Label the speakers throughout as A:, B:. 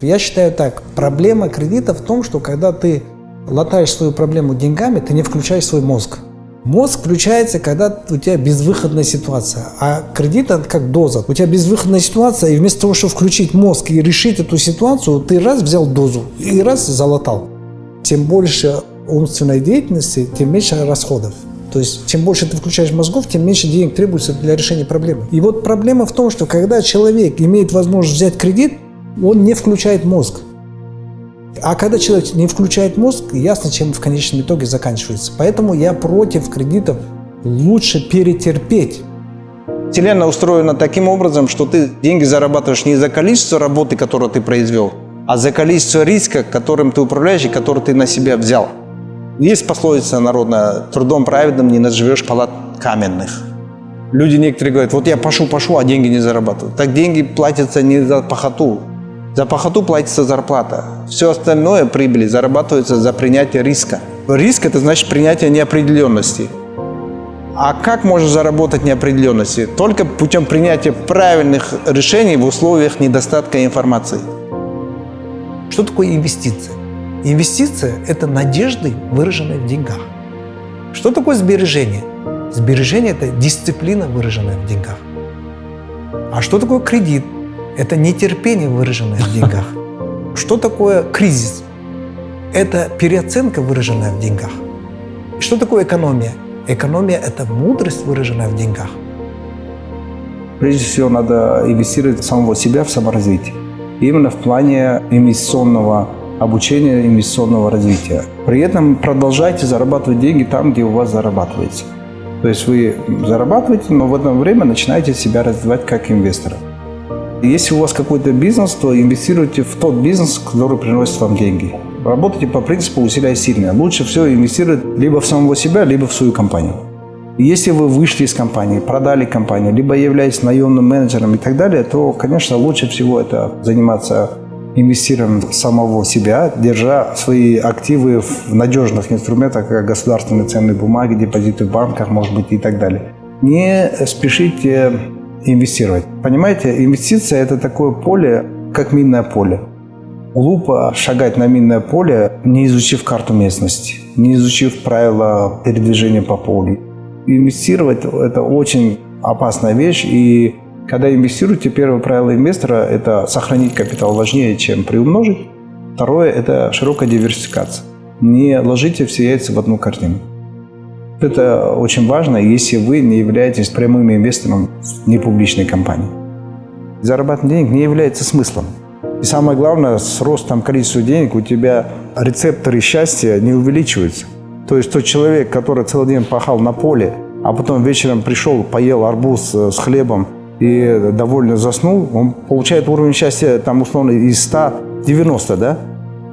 A: Я считаю так, проблема кредита в том, что когда ты латаешь свою проблему деньгами, ты не включаешь свой мозг. Мозг включается, когда у тебя безвыходная ситуация, а кредит это как доза. У тебя безвыходная ситуация, и вместо того, чтобы включить мозг и решить эту ситуацию, ты раз взял дозу и раз залатал. Тем больше умственной деятельности, тем меньше расходов. То есть, чем больше ты включаешь мозгов, тем меньше денег требуется для решения проблемы. И вот проблема в том, что когда человек имеет возможность взять кредит, он не включает мозг. А когда человек не включает мозг, ясно, чем в конечном итоге заканчивается. Поэтому я против кредитов. Лучше перетерпеть.
B: Вселенная устроена таким образом, что ты деньги зарабатываешь не за количество работы, которую ты произвел, а за количество риска, которым ты управляешь и который ты на себя взял. Есть пословица народная, трудом праведным не наживешь палат каменных. Люди некоторые говорят, вот я пошу-пошу, а деньги не зарабатываю. Так деньги платятся не за похоту, за похоту платится зарплата. Все остальное прибыли зарабатывается за принятие риска. Риск – это значит принятие неопределенности. А как можно заработать неопределенности? Только путем принятия правильных решений в условиях недостатка информации.
A: Что такое инвестиция? Инвестиция – это надежды, выраженные в деньгах. Что такое сбережение? Сбережение – это дисциплина, выраженная в деньгах. А что такое кредит? Это нетерпение, выраженное в деньгах. Что такое кризис? Это переоценка, выраженная в деньгах. Что такое экономия? Экономия – это мудрость, выраженная в деньгах.
B: Прежде всего, надо инвестировать в самого себя, в саморазвитие. Именно в плане инвестиционного обучения, инвестиционного развития. При этом продолжайте зарабатывать деньги там, где у вас зарабатывается. То есть вы зарабатываете, но в это время начинаете себя развивать как инвестора. Если у вас какой-то бизнес, то инвестируйте в тот бизнес, который приносит вам деньги. Работайте по принципу «усиляй сильное». Лучше всего инвестировать либо в самого себя, либо в свою компанию. Если вы вышли из компании, продали компанию, либо являетесь наемным менеджером и так далее, то, конечно, лучше всего это заниматься инвестированием самого себя, держа свои активы в надежных инструментах, как государственные ценные бумаги, депозиты в банках, может быть, и так далее. Не спешите инвестировать. Понимаете, инвестиция – это такое поле, как минное поле. Глупо шагать на минное поле, не изучив карту местности, не изучив правила передвижения по полю. Инвестировать – это очень опасная вещь, и когда инвестируете, первое правило инвестора – это сохранить капитал важнее, чем приумножить. Второе – это широкая диверсификация. Не ложите все яйца в одну корзину. Это очень важно, если вы не являетесь прямым инвестором в непубличной компании. Зарабатывание денег не является смыслом. И самое главное, с ростом количества денег у тебя рецепторы счастья не увеличиваются. То есть тот человек, который целый день пахал на поле, а потом вечером пришел, поел арбуз э, с хлебом и довольно заснул, он получает уровень счастья там условно из 100 90, да?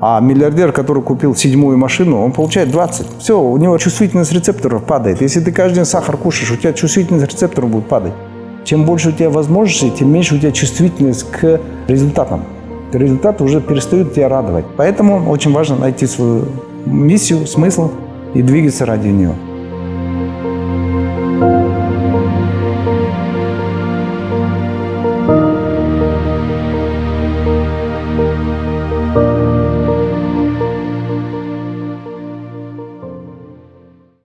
B: А миллиардер, который купил седьмую машину, он получает 20. Все, у него чувствительность рецепторов падает. Если ты каждый день сахар кушаешь, у тебя чувствительность рецепторов будет падать. Чем больше у тебя возможностей, тем меньше у тебя чувствительность к результатам. Результаты уже перестают тебя радовать. Поэтому очень важно найти свою миссию, смысл и двигаться ради нее.